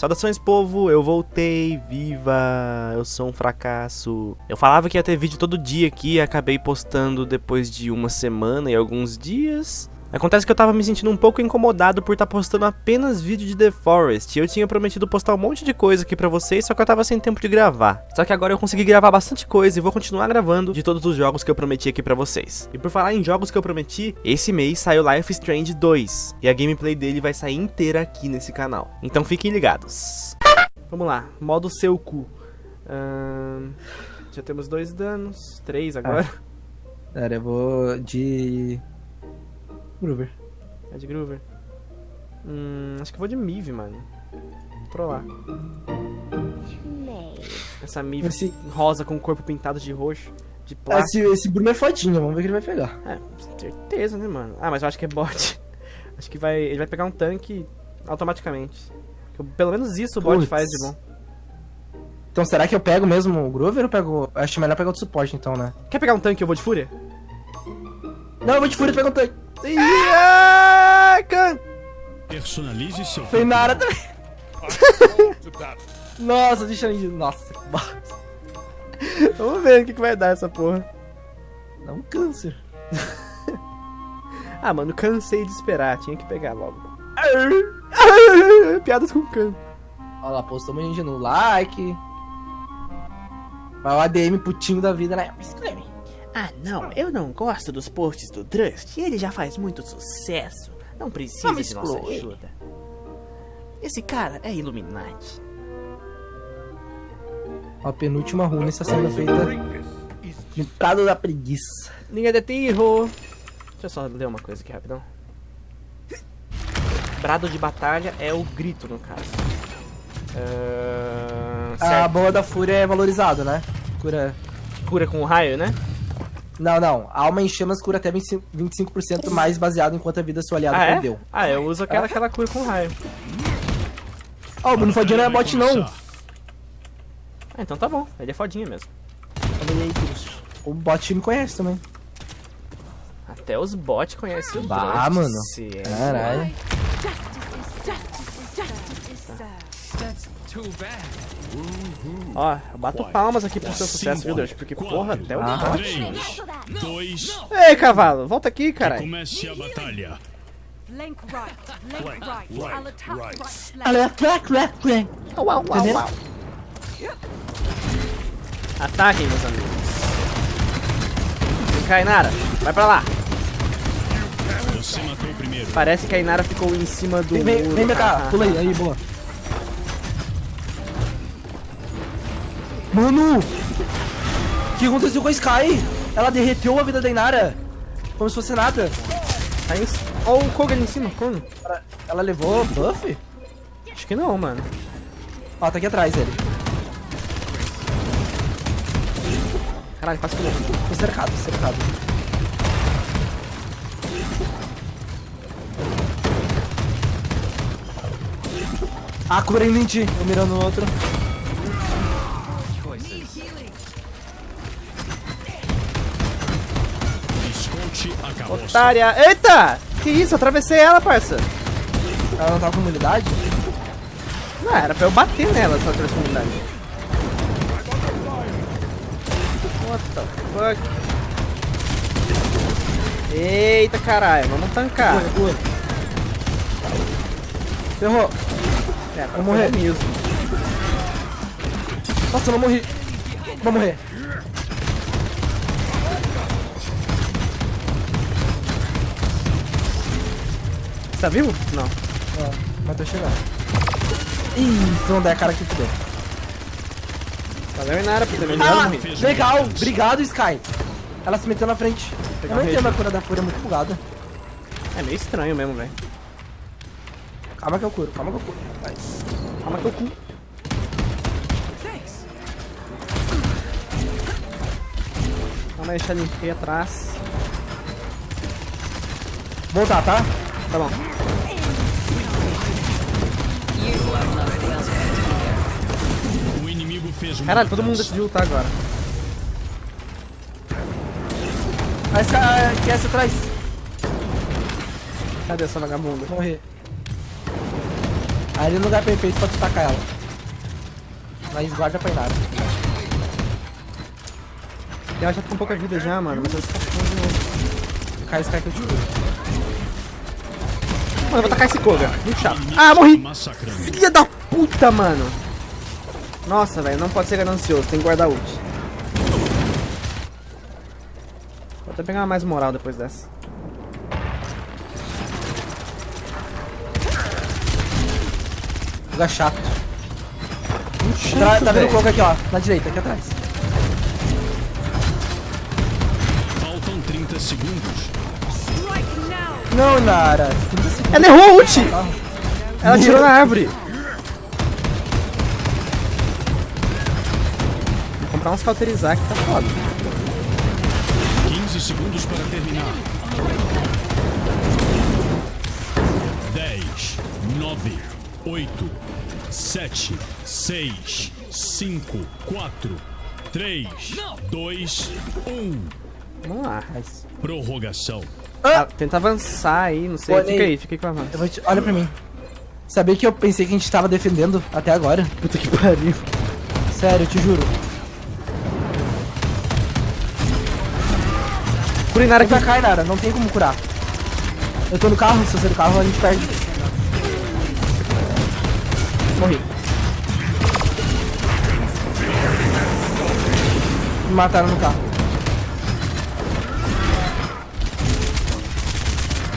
Saudações, povo, eu voltei, viva, eu sou um fracasso. Eu falava que ia ter vídeo todo dia aqui acabei postando depois de uma semana e alguns dias. Acontece que eu tava me sentindo um pouco incomodado por estar tá postando apenas vídeo de The Forest. E eu tinha prometido postar um monte de coisa aqui pra vocês, só que eu tava sem tempo de gravar. Só que agora eu consegui gravar bastante coisa e vou continuar gravando de todos os jogos que eu prometi aqui pra vocês. E por falar em jogos que eu prometi, esse mês saiu Life Strange 2. E a gameplay dele vai sair inteira aqui nesse canal. Então fiquem ligados. Vamos lá, modo seu cu. já temos dois danos, três agora. Ah. Eu vou de Groover. É de Groover? Hum, acho que vou de Mive, mano. Vou trollar. Essa Mive esse... rosa com o corpo pintado de roxo. De plástico. Esse, esse Bruno é fodinho, vamos ver o que ele vai pegar. É, certeza, né, mano? Ah, mas eu acho que é bot. acho que vai, ele vai pegar um tanque automaticamente. Pelo menos isso o bot Puts. faz de bom. Então será que eu pego mesmo o Groover ou pego. Acho melhor pegar o suporte então, né? Quer pegar um tanque e eu vou de fúria? Não, eu vou de fúria e pego um tanque. Iaca! Personalize seu. Foi nada também. Nossa, deixa eu. Nossa, Vamos ver o que, que vai dar essa porra. Dá um câncer. ah, mano, cansei de esperar. Tinha que pegar logo. Piadas com can. Olha lá, postou um gente no like. Vai o ADM putinho da vida, né? Escreve. Ah, não, eu não gosto dos posts do Trust. Ele já faz muito sucesso. Não precisa de nossa ajuda. Esse cara é Illuminati. A penúltima runa está sendo feita Prado da Preguiça. Linha de tiro. Deixa eu só ler uma coisa aqui rapidão. Brado de batalha é o grito, no caso. Uh, a boa da fúria é valorizado, né? Cura. Cura com raio, né? Não, não. Alma em chamas cura até 25%, 25 mais baseado em quanto a vida seu aliado ah, é? perdeu. Ah, eu uso aquela, aquela cura com raio. Ó, oh, o Bruno Fodinha não é bot não. Ah, então tá bom. Ele é fodinha mesmo. O bot me conhece também. Até os bots conhecem o Bah, mano. Caralho. Ó, eu bato palmas aqui pro seu sucesso, viu, Deus? Porque, porra, até o ah. Dois. Ei, cavalo, volta aqui, caralho. Comece a batalha. Flank right, flank right. I'll attack right. I'll attack left flank. Uau, uau, uau. Ataquem, meus amigos. Vem cá, Inara. Vai pra lá. Você matou o primeiro. Parece que a Inara ficou em cima do vem, muro. Vem, vem cá, pula aí, aí, boa. Mano! O que aconteceu com a Sky? Ela derreteu a vida da Inara. Como se fosse nada. Aí, olha o Koga ali em cima, como? Ela levou buff? Acho que não, mano. Ó, tá aqui atrás ele. Caralho, quase que. Tô cercado, cercado. Ah, cobrindo em ti. Eu mirando no outro. Otária. Eita! Que isso? Atravessei ela, parça. Ela não tava com imunidade? Não, era pra eu bater nela se ela tivesse imunidade. What the fuck? Eita caralho, vamos tancar. Boa, boa. Ferrou. É, vou morrer mesmo. Nossa, eu não morri. Vou morrer. Tá vivo? Não. É, mas tô chegando. Ih, se não der a cara que fudeu. Valeu, Inara, por ter me ah, legal. Obrigado, Sky. Ela se meteu na frente. Eu não entendo a cura da fúria, é muito bugada. É meio estranho mesmo, velho. Calma que eu curo, calma que eu curo. Vai. Calma que eu curo. Calma, deixa ele ir atrás. Voltar, tá? Tá bom. O inimigo fez Caralho, todo mundo decidiu lutar agora. Mas que essa atrás. Cadê essa vagabunda? Morrer. Ali no lugar perfeito pra tu tacar ela. Mas guarda pra nada. Ela já tá com pouca vida já, mano. Mas ela escapou de novo. Cai esse cara que eu te. Mano, eu vou tacar esse Koga. Muito chato. Ah, morri! Filha da puta, mano. Nossa, velho, não pode ser ganancioso. Tem que guardar ult. Vou até pegar mais moral depois dessa. Lugar chato. Muito Tá, tá vendo o coco aqui, ó. Na direita, aqui atrás. Faltam 30 segundos. Não, Nara. Ela errou a ult! Ela tirou na árvore. Vou comprar uns cauterizar que tá foda. 15 segundos para terminar. 10, 9, 8, 7, 6, 5, 4, 3, 2, 1. Vamos lá. Prorrogação. Ah, tenta avançar aí, não sei. Olha Fica aí. fica aí com a vou te... Olha pra mim. Sabia que eu pensei que a gente tava defendendo até agora? Puta que pariu. Sério, eu te juro. Culinária Vem aqui. cá, Nara. Não tem como curar. Eu tô no carro. Se eu sair do carro, a gente perde. Morri. Me mataram no carro.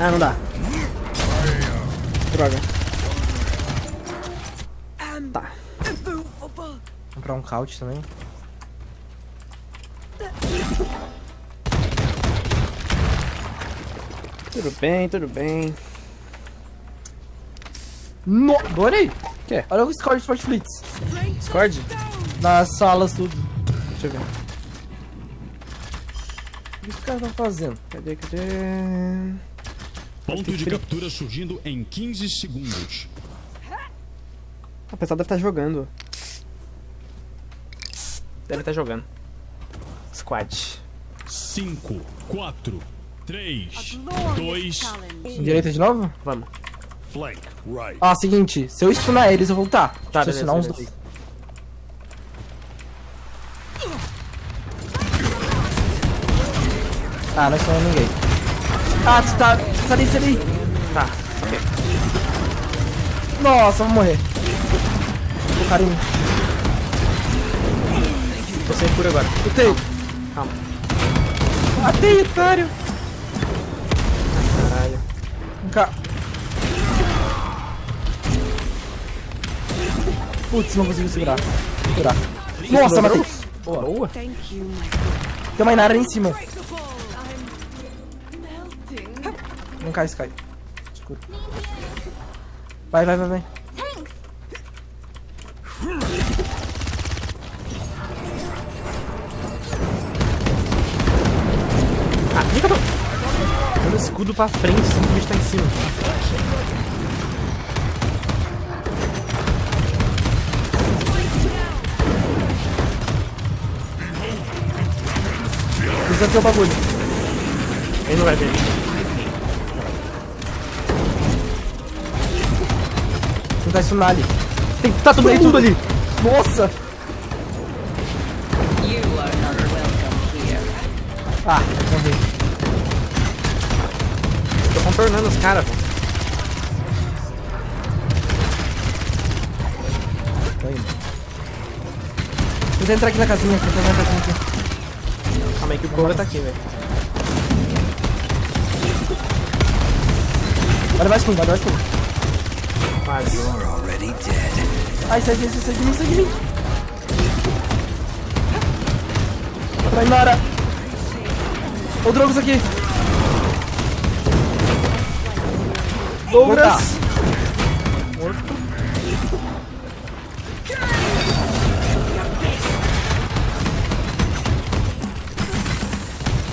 Ah, não dá. Droga. Tá. Vou comprar um couch também. Tudo bem, tudo bem. No... Adorei! Quê? Olha o de Sportflix. Discord? Nas salas, tudo. Deixa eu ver. O que os caras estão fazendo? Cadê, cadê? Ponto de captura surgindo em 15 segundos. O pessoal deve estar jogando. Deve estar jogando. Squad. 5, 4, 3, 2, Direita de novo? Vamos. flank right. Ó, seguinte. Se eu stunar eles, eu vou lutar. Tá, se eu stunar uns dois. Ah, não stunamos ninguém. Ah, tu tá... Sai daí, sai daí. Tá, ok. Nossa, vou morrer. O cara em mim. Tô sem cura agora. Lutei. Calma. Matei, otário. Caralho. Vem cá. Putz, não consigo segurar. Segurar. Nossa, matei. Boa. Boa. Tem uma Inara ali em cima. Não cai, Sky. Escuro. Vai, vai, vai, vai. Ah, tô... Dando escudo pra frente, sendo que o bicho tá em cima. Precisa ter o bagulho. Ele não vai ver. Tentar stunar ali. Tem, tá tudo aí, tudo ali. Nossa! Ah, morri. Tô contornando os caras, pô. Tô indo. Tenta entrar aqui na casinha, tenta entrar na casinha aqui. Calma aí que o Cobra tá aqui, velho. Olha mais fundo, olha mais fundo. Ai, sai, sai, sai, sai de mim, sai de mim. Vai, Nara. O Drogos aqui. Douglas.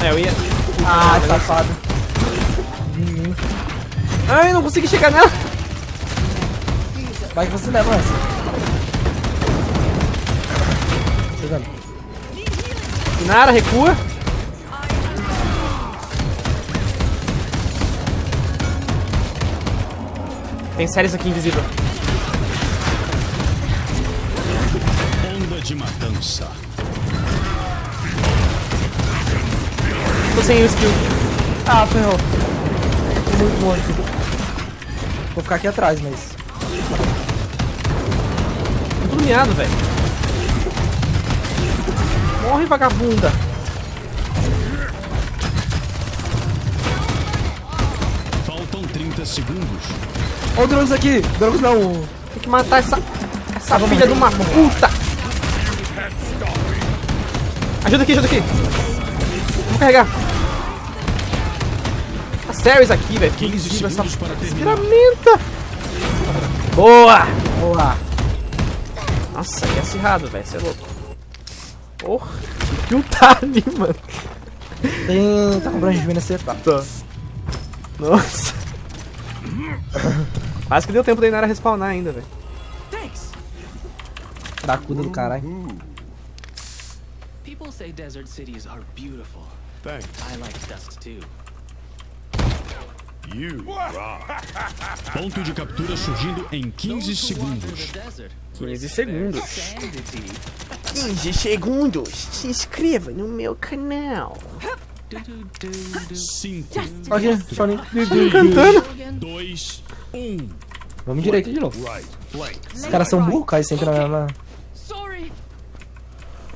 É, eu ia... Ah, safado. Ai, não consegui chegar nela. Vai que você leva essa. Chegando. Nara, recua. Tem séries aqui invisível. Onda de matança. Tô sem o skill. Ah, ferrou. Tô muito longe. Vou ficar aqui atrás, mas... Miado, velho. Morre, vagabunda. Faltam 30 segundos. Olha o Drogus aqui! Drogus não! Tem que matar essa, essa filha de uma puta. Ajuda aqui, ajuda aqui. Vou carregar. A Ceres aqui, velho. Que 15 invisível essa ferramenta. Boa. Boa! Nossa, que acirrado, velho. Você é louco. Porra. Que tá ali, mano. Tem. Tá com branco de acertar. Tá. Nossa. Quase que deu tempo da Inara respawnar ainda, velho. Cracuda do caralho. People say desert cities are beautiful. Thanks. I like dusk too. Ponto de captura surgindo em 15 segundos. The desert. 15 segundos. Sanity. 15 segundos. Se inscreva no meu canal. Do, do, do, do. 5, Olha aqui, Shaolin. Cantando. 2, 1. Vamos direito de novo. Os caras são burros, caem sempre na mesma. Sorry.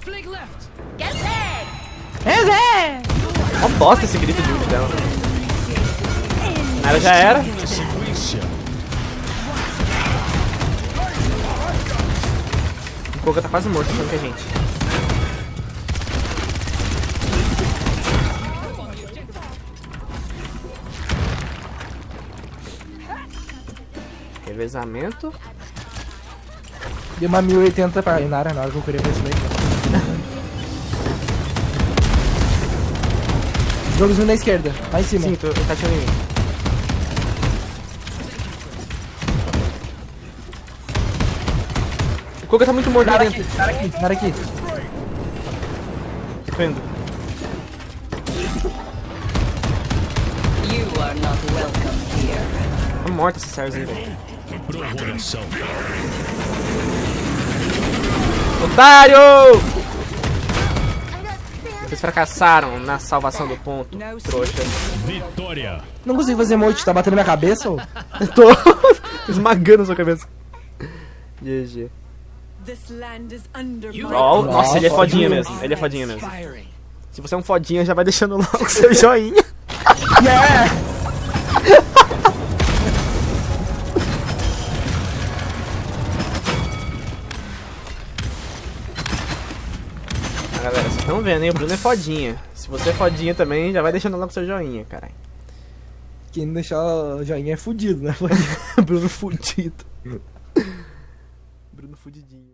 Flank left. Ó bosta esse grito de ult dela. Ela já era. Na. O Koga tá quase morto achando que é gente. Revezamento. Deu uma 1080 pra Inara na hora que eu queria ver isso daí. Jogos da esquerda, lá em cima. Sim, tô, ele tá atirando em mim. Koga tá muito morto lá Cara dentro. aqui, cara aqui, cara aqui. Tô indo. You are not welcome here. Tá morta essa Ceres aí, velho. Otário! Vocês fracassaram na salvação do ponto, trouxa. Vitória. Não consigo fazer emote, tá batendo na minha cabeça, ô? Eu tô esmagando a sua cabeça. GG. This land is under my Ó, nossa, ele é fodinha mesmo. Ele é fodinha mesmo. Se você é um fodinha, já vai deixando logo seu joinha. Yeah! Ah, galera, vocês estão vendo, hein? O Bruno é fodinha. Se você é fodinha também, já vai deixando logo seu joinha, caralho. Quem não deixar o joinha é fudido, né? Bruno fudido. Bruno fudidinho.